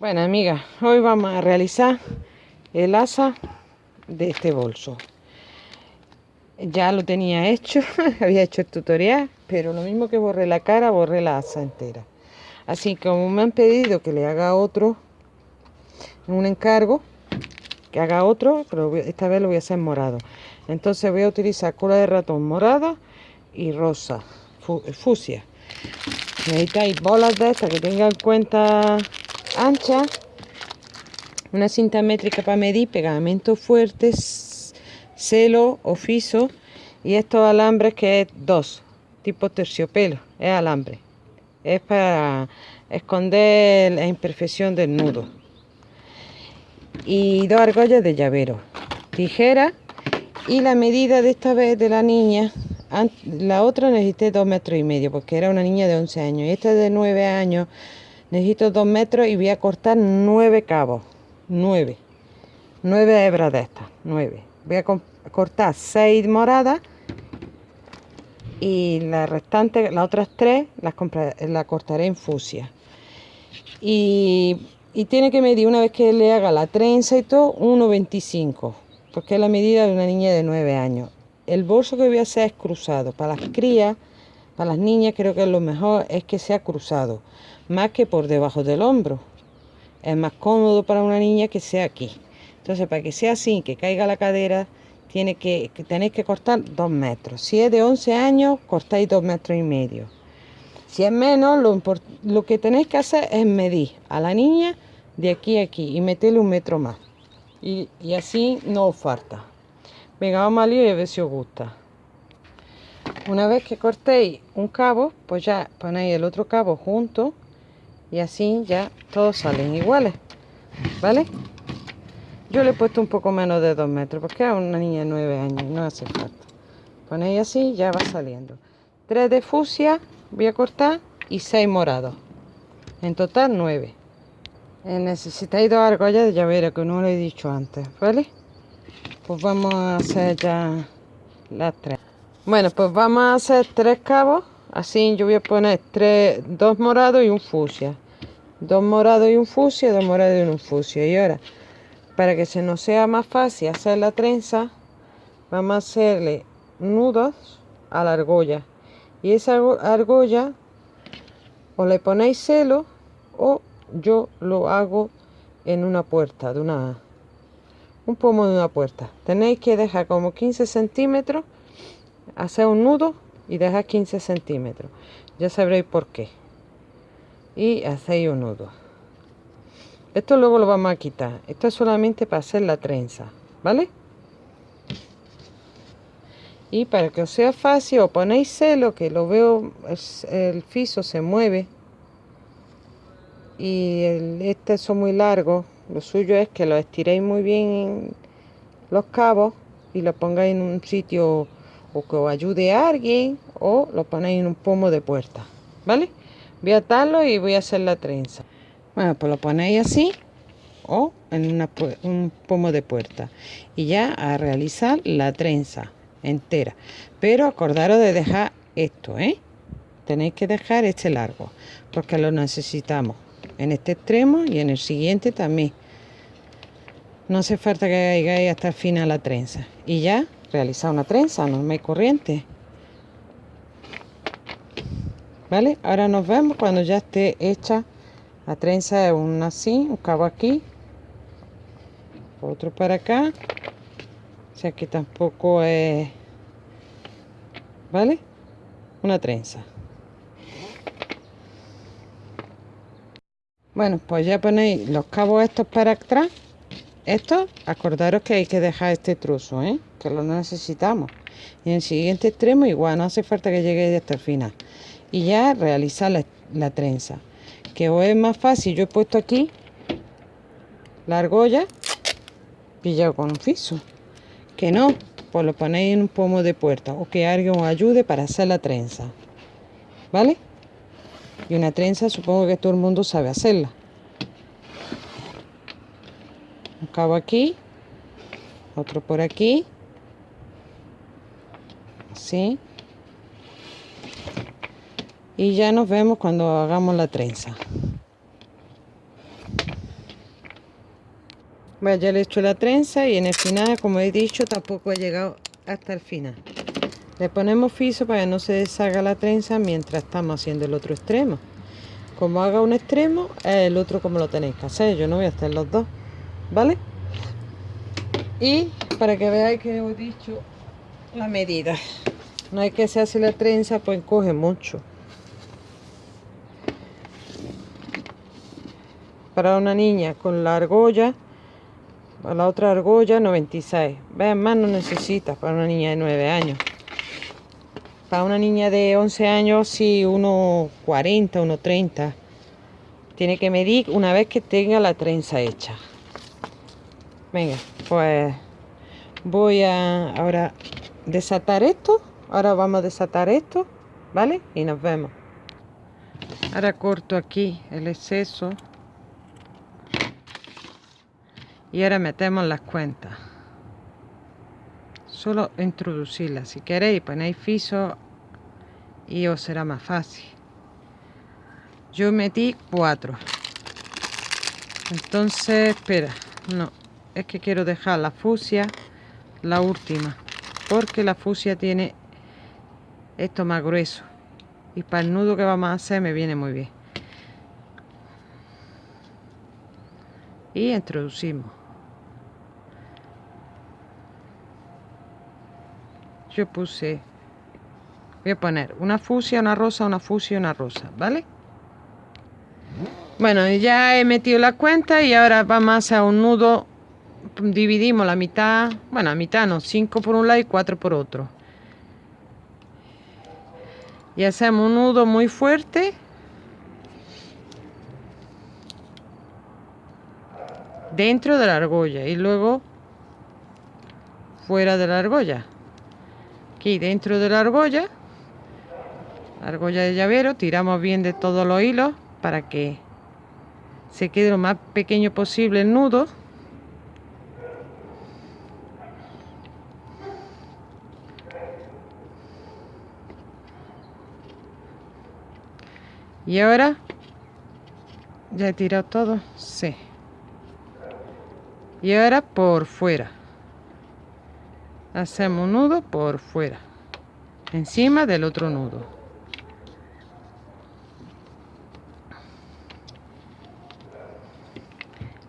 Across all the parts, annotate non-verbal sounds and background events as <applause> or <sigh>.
Bueno, amigas, hoy vamos a realizar el asa de este bolso. Ya lo tenía hecho, <laughs> había hecho el tutorial, pero lo mismo que borré la cara, borré la asa entera. Así como me han pedido que le haga otro, un encargo, que haga otro, pero esta vez lo voy a hacer morado. Entonces voy a utilizar cola de ratón morada y rosa, fusia. Necesitáis bolas de estas que tengan cuenta ancha, una cinta métrica para medir, pegamento fuerte, celo o fiso y estos alambres que es dos, tipo terciopelo, es alambre. Es para esconder la imperfección del nudo. Y dos argollas de llavero, tijera y la medida de esta vez de la niña la otra necesité dos metros y medio porque era una niña de 11 años y esta de 9 años necesito dos metros y voy a cortar nueve cabos. Nueve. Nueve hebras de estas nueve. Voy a cortar seis moradas y la restante las otras tres las, la cortaré en fusia. Y, y, tiene que medir una vez que le haga la trenza y todo 1,25 porque es la medida de una niña de 9 años. El bolso que voy a hacer es cruzado. Para las crías para las niñas creo que lo mejor es que sea cruzado más que por debajo del hombro. Es más cómodo para una niña que sea aquí. Entonces, para que sea así, que caiga la cadera, tiene que, tenéis que cortar dos metros. Si es de 11 años, cortáis dos metros y medio. Si es menos, lo, lo que tenéis que hacer es medir a la niña de aquí a aquí y meterle un metro más. Y, así no os falta. Venga, vamos a lío y a ver si os gusta. Una vez que cortéis un cabo, pues ya ponéis el otro cabo junto y así ya todos salen iguales vale yo le he puesto un poco menos de 2 metros porque es una niña de 9 años no hace falta. Ponéis así ya va saliendo. 3 de fusia voy a cortar y 6 morados. En total 9 eh, necesitáis dos argollas de llavero que no lo he dicho antes vale pues vamos a hacer ya las tres bueno pues vamos a hacer tres cabos. Así yo voy a poner tres, dos morados y un fusia dos morados y un fusia dos morados y un fusia y ahora para que se nos sea más fácil hacer la trenza vamos a hacerle nudos a la argolla. Y esa argolla o le ponéis celo o yo lo hago en una puerta de una un pomo de una puerta. Tenéis que dejar como 15 centímetros hacer un nudo y dejar 15 centímetros. Ya sabréis por qué. Y hacéis un nudo. Esto luego lo vamos a quitar. Esto es solamente para hacer la trenza vale y para que os sea fácil ponéis celo que lo veo el fiso se mueve. Y el, este son muy largo lo suyo es que lo estiréis muy bien los cabos y lo pongáis en un sitio o que os ayude a alguien o lo ponéis en un pomo de puerta, ¿vale? Voy a atarlo y voy a hacer la trenza. Bueno, pues lo ponéis así o en un pomo de puerta y ya a realizar la trenza entera. Pero acordaros de dejar esto, ¿eh? Tenéis que dejar este largo porque lo necesitamos en este extremo y en el siguiente también. No hace falta que hagáis hasta el final la trenza. Y ya realizar una trenza normal y corriente. ¿Vale? Ahora nos vemos cuando ya esté hecha la trenza de un así, un cabo aquí, otro para acá. O sea que tampoco es... ¿Vale? Una trenza. Bueno, pues ya ponéis los cabos estos para atrás. Esto, acordaros que hay que dejar este trozo, ¿eh? que lo necesitamos. Y en el siguiente extremo igual, no hace falta que llegue hasta el final. Y ya realizar la, trenza. Que o es más fácil, yo he puesto aquí la argolla pillado con un fiso. Que no, pues lo ponéis en un pomo de puerta o que alguien os ayude para hacer la trenza. ¿Vale? Y una trenza supongo que todo el mundo sabe hacerla. Cabo aquí otro por aquí así y ya nos vemos cuando hagamos la trenza Bueno, ya le he hecho la trenza y en el final, como he dicho, tampoco he llegado hasta el final. Le ponemos fiso para que no se deshaga la trenza mientras estamos haciendo el otro extremo. Como haga un extremo, el otro como lo tenéis que hacer. Yo no voy a hacer los dos, ¿vale? Y para que veáis que he dicho la medida. No hay que se hace la trenza, pues coge mucho. Para una niña con la argolla para la otra argolla 96 vean más no necesitas para una niña de 9 años para una niña de 11 años sí 1.40 1.30 tiene que medir una vez que tenga la trenza hecha venga pues voy a ahora desatar esto. Ahora vamos a desatar esto vale y nos vemos. Ahora corto aquí el exceso. Y ahora metemos las cuentas. Solo introducirlas. Si queréis ponéis fiso y os será más fácil. Yo metí cuatro. Entonces espera no es que quiero dejar la fusia la última porque la fusia tiene esto más grueso. Y para el nudo que vamos a hacer me viene muy bien. Y introducimos. Yo puse voy a poner una fusia una rosa una fusia una rosa vale bueno ya he metido la cuenta y ahora vamos a hacer un nudo dividimos la mitad bueno la mitad no 5 por un lado y 4 por otro. Y hacemos un nudo muy fuerte. Dentro de la argolla y luego fuera de la argolla. Aquí dentro de la argolla argolla de llavero tiramos bien de todos los hilos para que se quede lo más pequeño posible el nudo y ahora ya he tirado todo sí. Y ahora por fuera. Hacemos un nudo por fuera. Encima del otro nudo.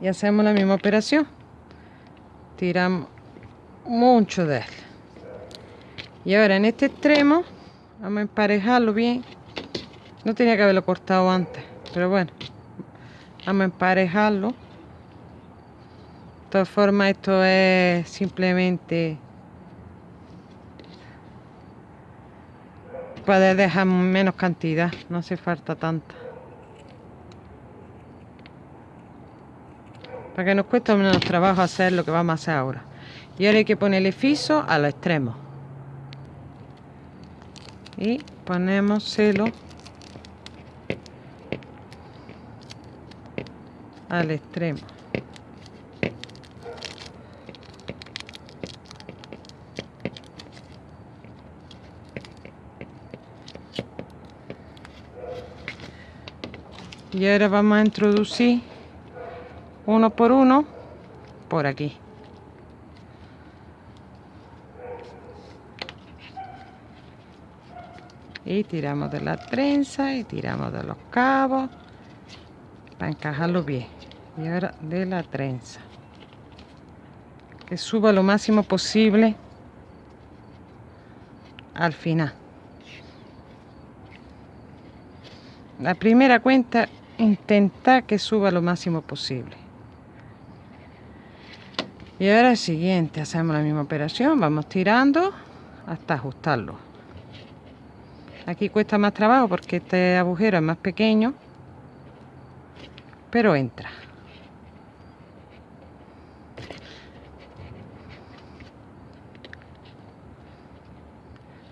Y hacemos la misma operación. Tiramos mucho de él. Y ahora en este extremo vamos a emparejarlo bien no tenía que haberlo cortado antes pero bueno vamos a emparejarlo de todas formas esto es simplemente puede dejar menos cantidad, no hace falta tanta. Para que nos cueste menos trabajo hacer lo que vamos a hacer ahora. Y ahora hay que ponerle fiso a los extremos. Y ponemos celo al extremo. y ahora vamos a introducir uno por uno por aquí y tiramos de la trenza y tiramos de los cabos para encajarlo bien y ahora de la trenza. Que suba lo máximo posible al final. La primera cuenta intentar que suba lo máximo posible. Y ahora el siguiente hacemos la misma operación vamos tirando hasta ajustarlo. Aquí cuesta más trabajo porque este agujero es más pequeño pero entra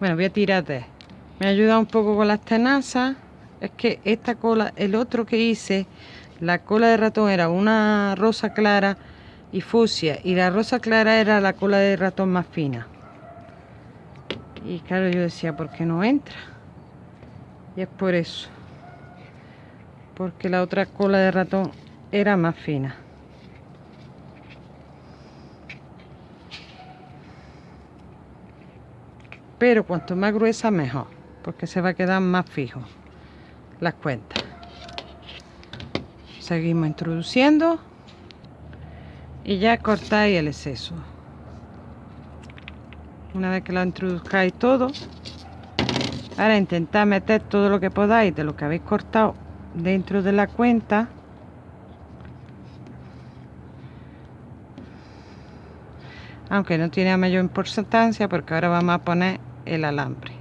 bueno voy a tirar de me ha ayudado un poco con las tenazas es que esta cola, el otro que hice, la cola de ratón era una rosa clara y fucsia y la rosa clara era la cola de ratón más fina. Y claro, yo decía, ¿por qué no entra? Y es por eso. Porque la otra cola de ratón era más fina. Pero cuanto más gruesa mejor porque se va a quedar más fijo las cuentas seguimos introduciendo y ya cortáis el exceso. Una vez que lo introduzcáis todo ahora intentad meter todo lo que podáis de lo que habéis cortado dentro de la cuenta aunque no tiene mayor importancia porque ahora vamos a poner el alambre.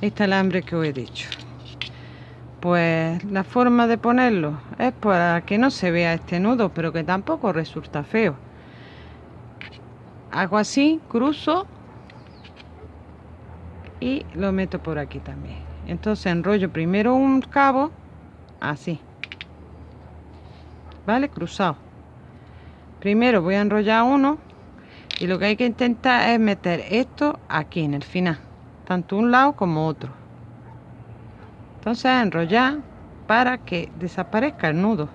Este alambre que os he dicho. Pues la forma de ponerlo es para que no se vea este nudo pero que tampoco resulta feo. Hago así cruzo y lo meto por aquí también. Entonces enrollo primero un cabo así. Vale cruzado primero voy a enrollar uno y lo que hay que intentar es meter esto aquí en el final tanto un lado como otro. Entonces enrollar para que desaparezca el nudo.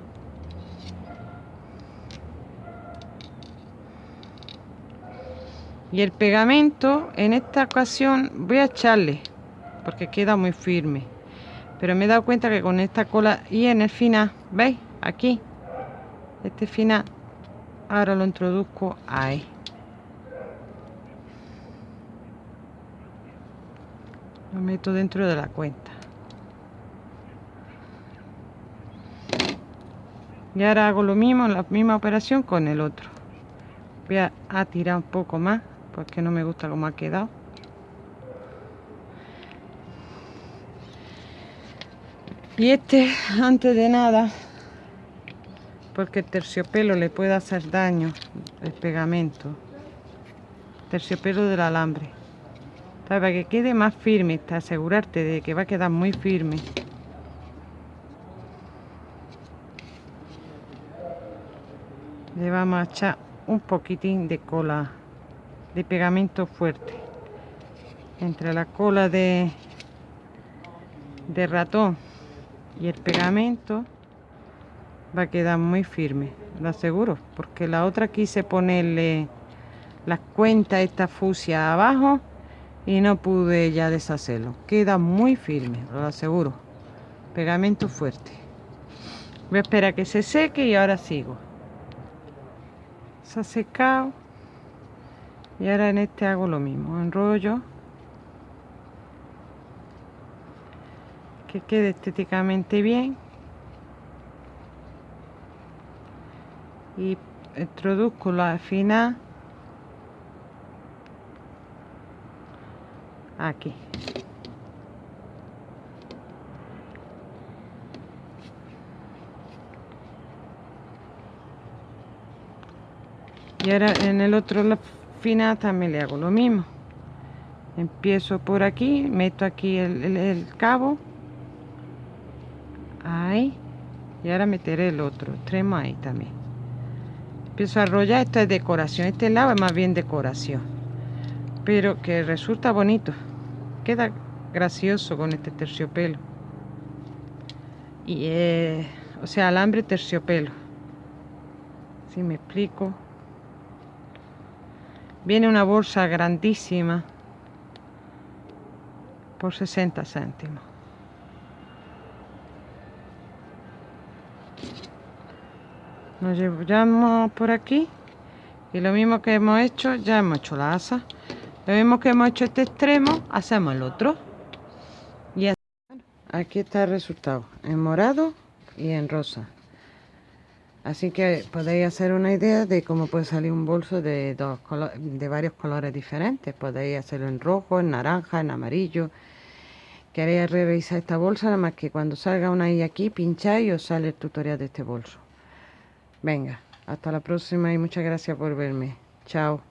Y el pegamento en esta ocasión voy a echarle porque queda muy firme. Pero me he dado cuenta que con esta cola y en el final veis aquí este final ahora lo introduzco ahí. Lo meto dentro de la cuenta. Y ahora hago lo mismo la misma operación con el otro. Voy a, tirar un poco más porque no me gusta cómo ha quedado y este antes de nada porque el terciopelo le puede hacer daño el pegamento. Terciopelo del alambre. Para que quede más firme asegurarte de que va a quedar muy firme. Le vamos a echar un poquitín de cola de pegamento fuerte. Entre la cola de de ratón y el pegamento va a quedar muy firme lo aseguro porque la otra quise ponerle las cuentas esta fusia abajo y no pude ya deshacerlo. Queda muy firme lo aseguro. Pegamento fuerte. Voy a esperar que se seque y ahora sigo. Se ha secado y ahora en este hago lo mismo enrollo. Que quede estéticamente bien y introduzco la final aquí. Y ahora en el otro final también le hago lo mismo. Empiezo por aquí meto aquí el, cabo. Ahí. Y ahora meteré el otro. Extremo ahí también empiezo a arrollar esto es decoración este lado es más bien decoración. Pero que resulta bonito queda gracioso con este terciopelo. Y eh, o sea alambre terciopelo. Si me explico. Viene una bolsa grandísima por 60 céntimos. Nos llevamos por aquí y lo mismo que hemos hecho, ya hemos hecho la asa. Lo mismo que hemos hecho este extremo, hacemos el otro. Y aquí está el resultado, en morado y en rosa. Así que podéis hacer una idea de cómo puede salir un bolso de, de varios colores diferentes. Podéis hacerlo en rojo, en naranja, en amarillo. Queréis revisar esta bolsa, nada más que cuando salga una ahí aquí, pincháis y os sale el tutorial de este bolso. Venga, hasta la próxima y muchas gracias por verme. Chao.